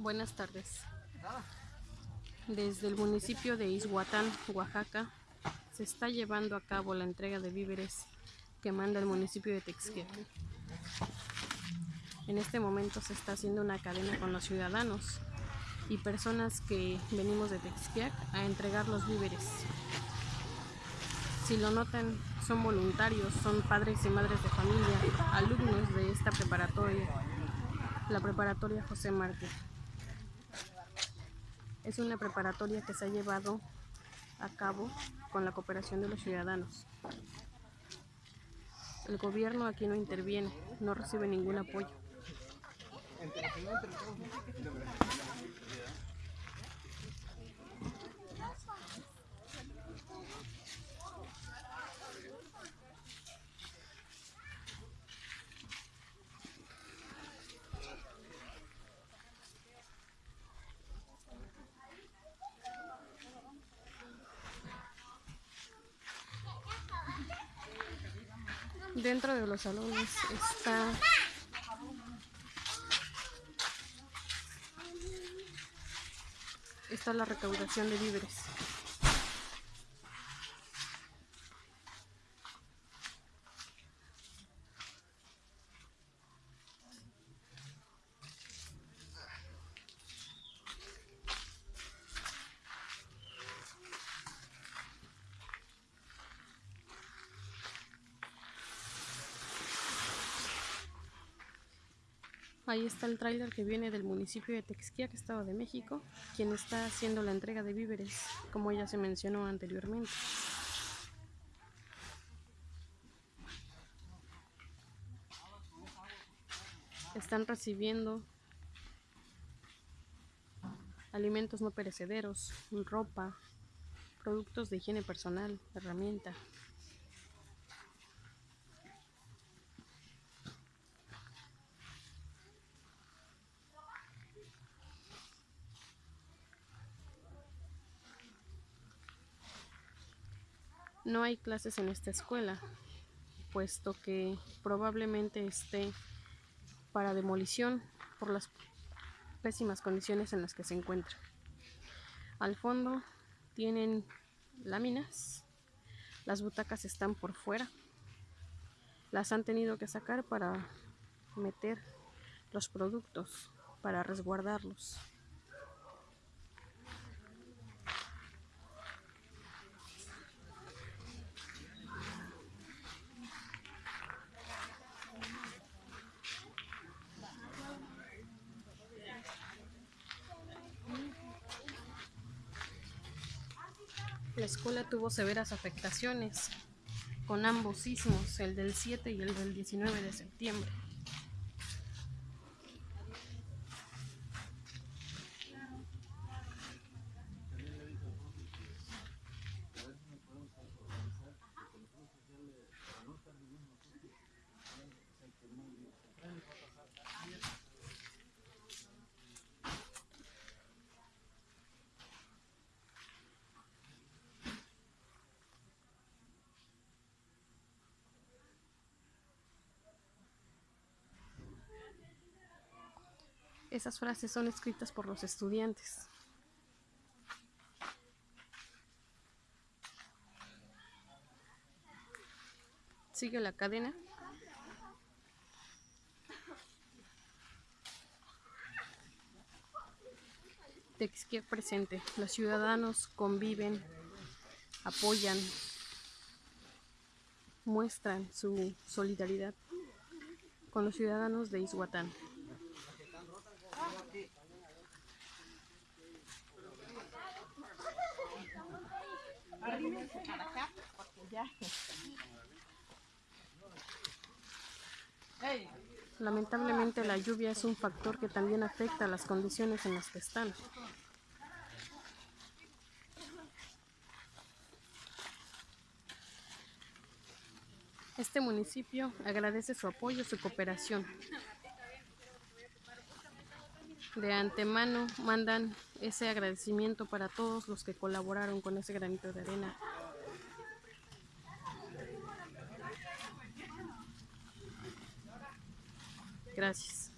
Buenas tardes. Desde el municipio de Izhuatán, Oaxaca, se está llevando a cabo la entrega de víveres que manda el municipio de Texquiac. En este momento se está haciendo una cadena con los ciudadanos y personas que venimos de Texquiac a entregar los víveres. Si lo notan, son voluntarios, son padres y madres de familia, alumnos de esta preparatoria, la preparatoria José Márquez. Es una preparatoria que se ha llevado a cabo con la cooperación de los ciudadanos. El gobierno aquí no interviene, no recibe ningún apoyo. Dentro de los salones está está la recaudación de víveres. Ahí está el tráiler que viene del municipio de Texquiac, Estado de México, quien está haciendo la entrega de víveres, como ya se mencionó anteriormente. Están recibiendo alimentos no perecederos, ropa, productos de higiene personal, herramienta, No hay clases en esta escuela, puesto que probablemente esté para demolición por las pésimas condiciones en las que se encuentra. Al fondo tienen láminas, las butacas están por fuera, las han tenido que sacar para meter los productos, para resguardarlos. La escuela tuvo severas afectaciones con ambos sismos, el del 7 y el del 19 de septiembre. Esas frases son escritas por los estudiantes. Sigue la cadena. Texquiac presente. Los ciudadanos conviven, apoyan, muestran su solidaridad con los ciudadanos de Izhuatán. Lamentablemente la lluvia es un factor que también afecta a las condiciones en las que están. Este municipio agradece su apoyo, su cooperación. De antemano mandan ese agradecimiento para todos los que colaboraron con ese granito de arena. Gracias.